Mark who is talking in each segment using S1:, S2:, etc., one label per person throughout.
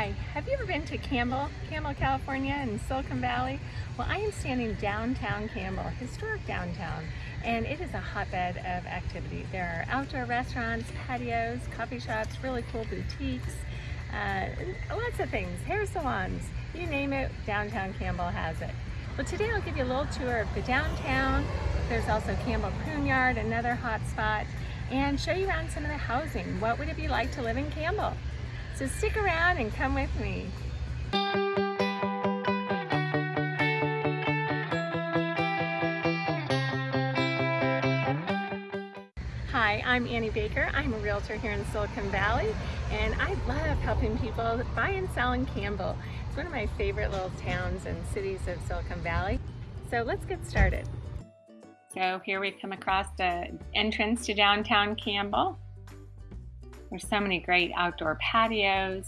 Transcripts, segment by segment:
S1: Hi, have you ever been to Campbell, Campbell, California in Silicon Valley? Well, I am standing downtown Campbell, historic downtown, and it is a hotbed of activity. There are outdoor restaurants, patios, coffee shops, really cool boutiques, uh, lots of things, hair salons, you name it, downtown Campbell has it. Well, today I'll give you a little tour of the downtown. There's also Campbell Pruneyard, another hot spot, and show you around some of the housing. What would it be like to live in Campbell? So stick around and come with me. Hi, I'm Annie Baker. I'm a realtor here in Silicon Valley and I love helping people buy and sell in Campbell. It's one of my favorite little towns and cities of Silicon Valley. So let's get started. So here we've come across the entrance to downtown Campbell. There's so many great outdoor patios,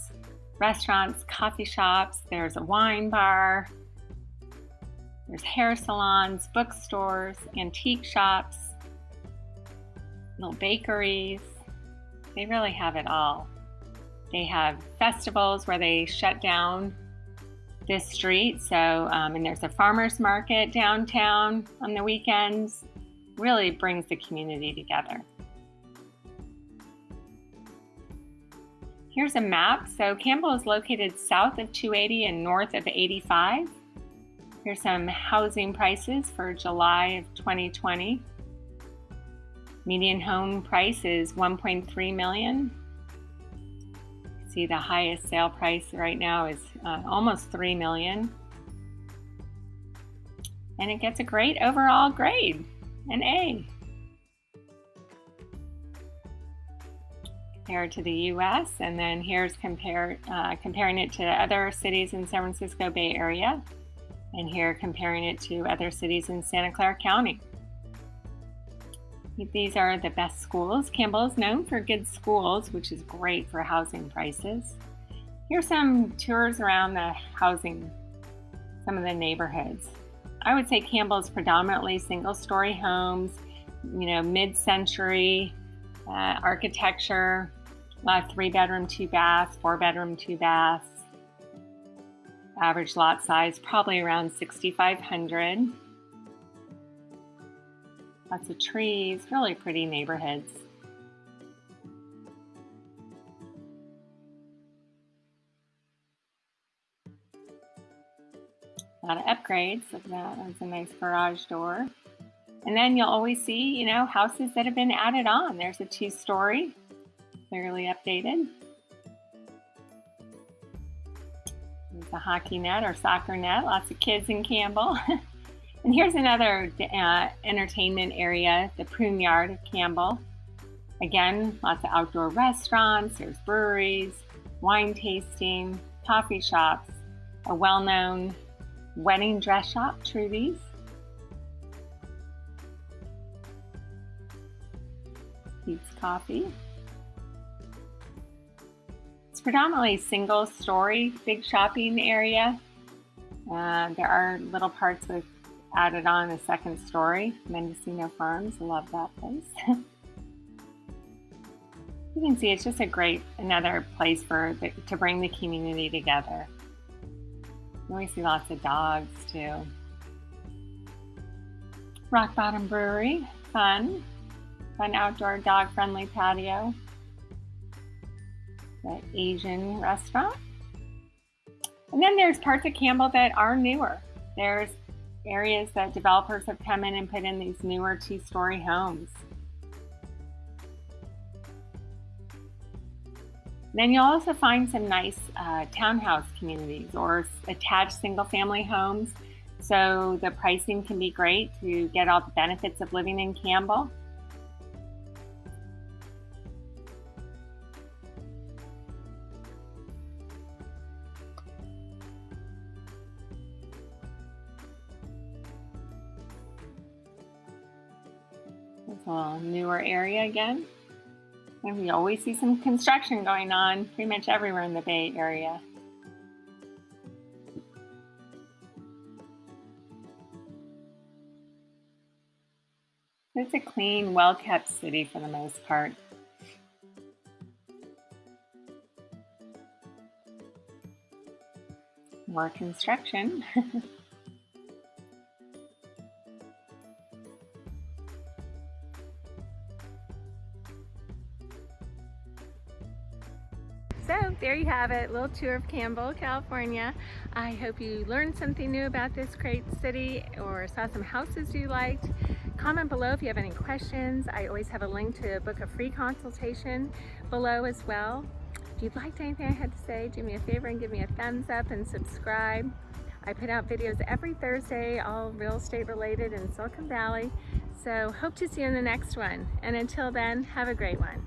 S1: restaurants, coffee shops. There's a wine bar. There's hair salons, bookstores, antique shops, little bakeries. They really have it all. They have festivals where they shut down this street. So, um, and there's a farmer's market downtown on the weekends. Really brings the community together. Here's a map. So Campbell is located south of 280 and north of 85. Here's some housing prices for July of 2020. Median home price is 1.3 million. See the highest sale price right now is uh, almost 3 million. And it gets a great overall grade, an A. compared to the US. And then here's compare, uh, comparing it to other cities in San Francisco Bay Area. And here comparing it to other cities in Santa Clara County. These are the best schools. Campbell is known for good schools, which is great for housing prices. Here's some tours around the housing, some of the neighborhoods. I would say Campbell is predominantly single story homes, you know, mid-century, uh, architecture, lot three bedroom, two baths, four bedroom, two baths. Average lot size probably around 6,500. Lots of trees, really pretty neighborhoods. A lot of upgrades. That's a nice garage door. And then you'll always see, you know, houses that have been added on. There's a two-story, clearly updated. There's a hockey net or soccer net, lots of kids in Campbell. and here's another uh, entertainment area, the Pruneyard of Campbell. Again, lots of outdoor restaurants, there's breweries, wine tasting, coffee shops, a well-known wedding dress shop, Trudy's, Peet's Coffee. It's predominantly single story, big shopping area. Uh, there are little parts with added on a second story. Mendocino Farms, love that place. you can see it's just a great, another place for the, to bring the community together. We see lots of dogs too. Rock Bottom Brewery, fun fun outdoor dog friendly patio. The Asian restaurant. And then there's parts of Campbell that are newer. There's areas that developers have come in and put in these newer two-story homes. Then you'll also find some nice uh, townhouse communities or attached single-family homes. So the pricing can be great to get all the benefits of living in Campbell. A newer area again. And we always see some construction going on pretty much everywhere in the Bay Area. It's a clean, well-kept city for the most part. more construction. There you have it, little tour of Campbell, California. I hope you learned something new about this great city or saw some houses you liked. Comment below if you have any questions. I always have a link to book a free consultation below as well. If you liked anything I had to say, do me a favor and give me a thumbs up and subscribe. I put out videos every Thursday, all real estate related in Silicon Valley. So hope to see you in the next one. And until then, have a great one.